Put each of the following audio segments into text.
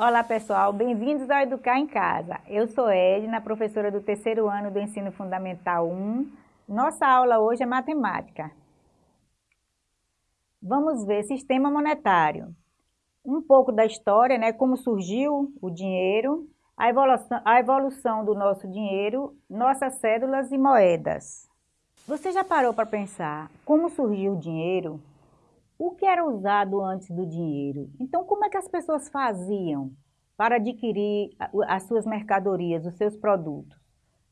Olá pessoal, bem-vindos ao Educar em Casa. Eu sou Edna, professora do terceiro ano do Ensino Fundamental 1. Nossa aula hoje é matemática. Vamos ver sistema monetário. Um pouco da história, né, como surgiu o dinheiro, a evolução, a evolução do nosso dinheiro, nossas cédulas e moedas. Você já parou para pensar como surgiu o dinheiro? O que era usado antes do dinheiro. Então, como é que as pessoas faziam para adquirir as suas mercadorias, os seus produtos?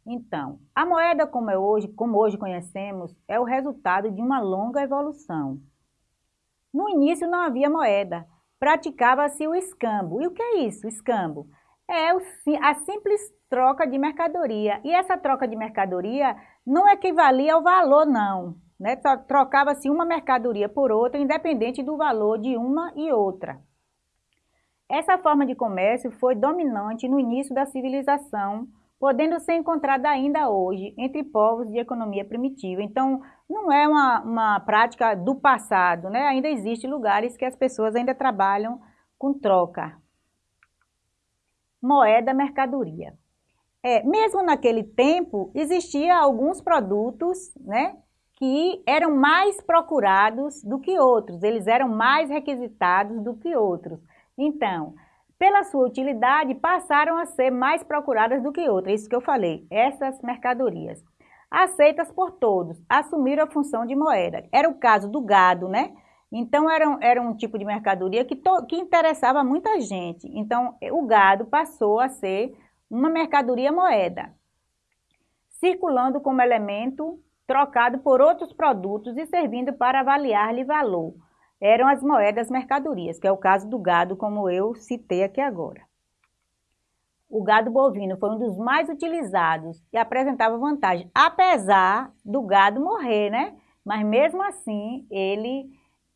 Então, a moeda como é hoje, como hoje conhecemos, é o resultado de uma longa evolução. No início não havia moeda, praticava-se o escambo. E o que é isso, escambo? É a simples troca de mercadoria. E essa troca de mercadoria não equivalia ao valor, não. Né? Trocava-se uma mercadoria por outra, independente do valor de uma e outra. Essa forma de comércio foi dominante no início da civilização, podendo ser encontrada ainda hoje entre povos de economia primitiva. Então, não é uma, uma prática do passado, né? ainda existem lugares que as pessoas ainda trabalham com troca. Moeda, mercadoria. É, mesmo naquele tempo, existia alguns produtos né, que eram mais procurados do que outros, eles eram mais requisitados do que outros. Então, pela sua utilidade, passaram a ser mais procuradas do que outras, isso que eu falei, essas mercadorias. Aceitas por todos, assumiram a função de moeda. Era o caso do gado, né? Então, era um, era um tipo de mercadoria que, to, que interessava muita gente. Então, o gado passou a ser uma mercadoria moeda, circulando como elemento trocado por outros produtos e servindo para avaliar-lhe valor. Eram as moedas mercadorias, que é o caso do gado, como eu citei aqui agora. O gado bovino foi um dos mais utilizados e apresentava vantagem, apesar do gado morrer, né? Mas mesmo assim, ele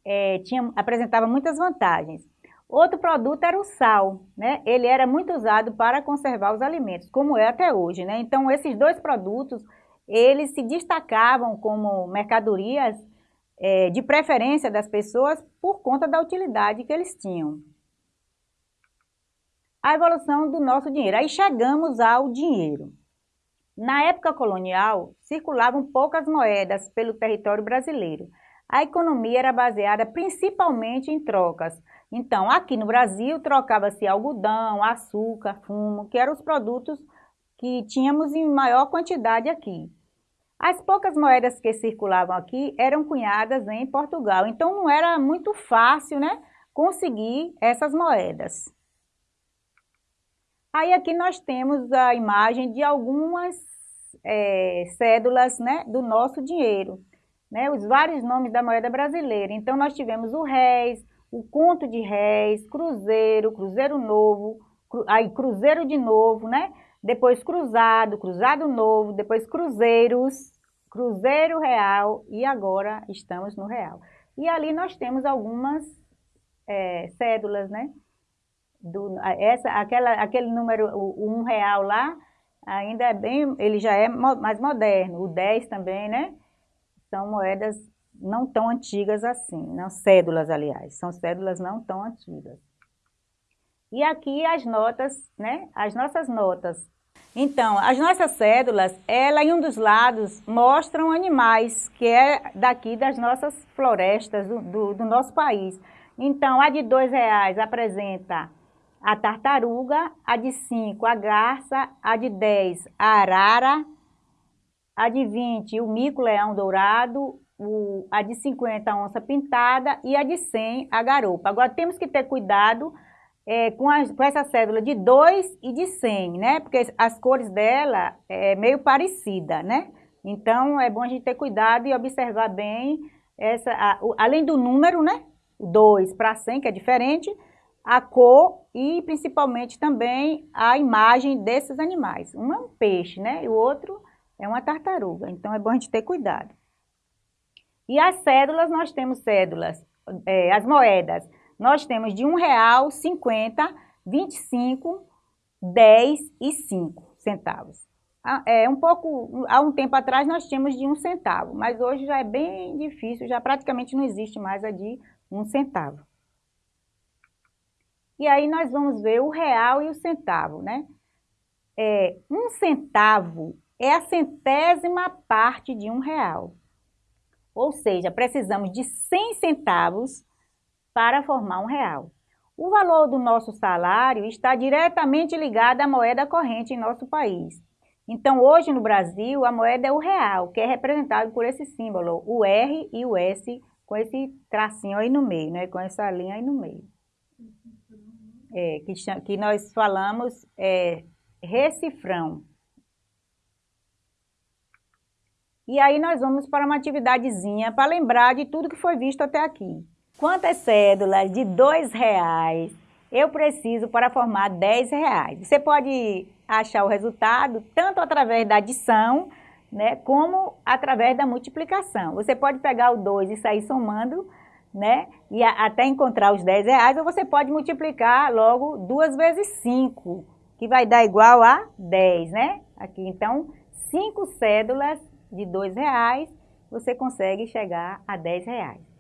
é, tinha, apresentava muitas vantagens. Outro produto era o sal, né? Ele era muito usado para conservar os alimentos, como é até hoje, né? Então, esses dois produtos eles se destacavam como mercadorias é, de preferência das pessoas por conta da utilidade que eles tinham. A evolução do nosso dinheiro. Aí chegamos ao dinheiro. Na época colonial, circulavam poucas moedas pelo território brasileiro. A economia era baseada principalmente em trocas. Então, aqui no Brasil, trocava-se algodão, açúcar, fumo, que eram os produtos que tínhamos em maior quantidade aqui. As poucas moedas que circulavam aqui eram cunhadas em Portugal, então não era muito fácil né, conseguir essas moedas. Aí aqui nós temos a imagem de algumas é, cédulas né, do nosso dinheiro, né, os vários nomes da moeda brasileira. Então nós tivemos o réis, o conto de réis, cruzeiro, cruzeiro novo, cru, aí cruzeiro de novo, né? Depois cruzado, cruzado novo, depois cruzeiros, cruzeiro real e agora estamos no real. E ali nós temos algumas é, cédulas, né? Do, essa, aquela, aquele número, o, o um real lá, ainda é bem, ele já é mais moderno. O 10 também, né? São moedas não tão antigas assim, não cédulas, aliás, são cédulas não tão antigas. E aqui as notas, né? As nossas notas. Então, as nossas cédulas, ela em um dos lados mostram animais, que é daqui das nossas florestas, do, do, do nosso país. Então, a de dois reais apresenta a tartaruga, a de cinco a garça, a de dez a arara, a de vinte o mico-leão dourado, o, a de cinquenta a onça pintada e a de cem a garopa. Agora, temos que ter cuidado é, com, a, com, essa cédula de 2 e de 100, né? Porque as cores dela é meio parecida, né? Então, é bom a gente ter cuidado e observar bem, essa, a, o, além do número, né? 2 para 100, que é diferente, a cor e principalmente também a imagem desses animais. Um é um peixe, né? E o outro é uma tartaruga. Então, é bom a gente ter cuidado. E as cédulas, nós temos cédulas, é, as moedas nós temos de R$ 1,00, 50, 25, 10 e 5 centavos. Ah, é um pouco, há um tempo atrás nós tínhamos de um centavo, mas hoje já é bem difícil, já praticamente não existe mais a de um centavo. E aí nós vamos ver o real e o centavo, né? É, um centavo é a centésima parte de um real. Ou seja, precisamos de 100 centavos para formar um real. O valor do nosso salário está diretamente ligado à moeda corrente em nosso país. Então, hoje no Brasil, a moeda é o real, que é representado por esse símbolo, o R e o S, com esse tracinho aí no meio, né? com essa linha aí no meio. É, que, que nós falamos é, recifrão. E aí nós vamos para uma atividadezinha para lembrar de tudo que foi visto até aqui. Quantas cédulas de dois reais eu preciso para formar 10 reais? Você pode achar o resultado tanto através da adição, né, como através da multiplicação. Você pode pegar o 2 e sair somando, né, e a, até encontrar os 10 reais, ou você pode multiplicar logo 2 vezes 5, que vai dar igual a 10, né? Aqui, então, 5 cédulas de 2 reais, você consegue chegar a 10 reais.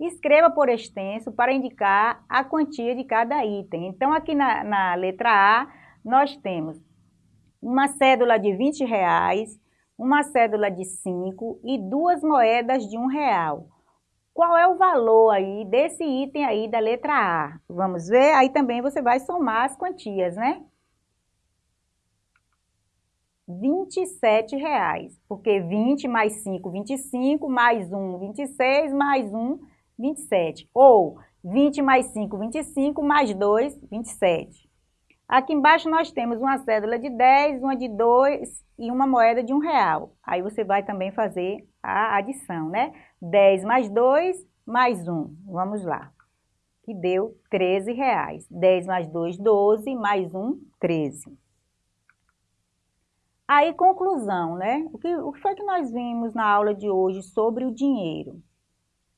Escreva por extenso para indicar a quantia de cada item. Então, aqui na, na letra A, nós temos uma cédula de 20 reais, uma cédula de 5 e duas moedas de um real. Qual é o valor aí desse item aí da letra A? Vamos ver? Aí também você vai somar as quantias, né? 27 reais, porque 20 mais 5, 25, mais 1, 26, mais 1, 27. Ou 20 mais 5, 25, mais 2, 27. Aqui embaixo nós temos uma cédula de 10, uma de 2 e uma moeda de 1 real. Aí você vai também fazer a adição, né? 10 mais 2 mais 1. Vamos lá. Que deu 13 reais. 10 mais 2, 12, mais 1, 13. Aí, conclusão, né? O que, o que foi que nós vimos na aula de hoje sobre o dinheiro?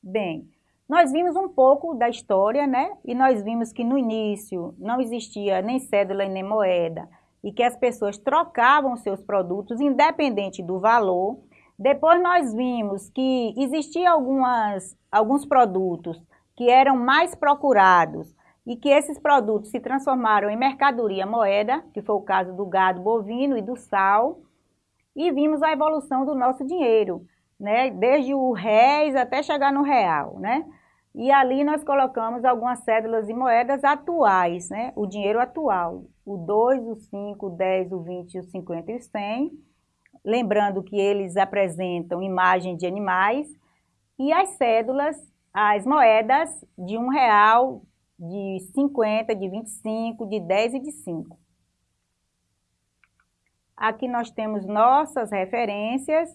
Bem, nós vimos um pouco da história, né? E nós vimos que no início não existia nem cédula nem moeda e que as pessoas trocavam seus produtos independente do valor. Depois nós vimos que existiam algumas, alguns produtos que eram mais procurados e que esses produtos se transformaram em mercadoria moeda, que foi o caso do gado bovino e do sal, e vimos a evolução do nosso dinheiro, né? desde o réis até chegar no real. Né? E ali nós colocamos algumas cédulas e moedas atuais, né? O dinheiro atual, o 2, o 5, o 10, o 20, o 50 e o 100. Lembrando que eles apresentam imagem de animais. E as cédulas, as moedas de um real, de 50, de 25, de 10 e de 5. Aqui nós temos nossas referências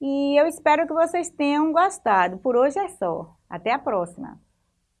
e eu espero que vocês tenham gostado. Por hoje é só. Até a próxima!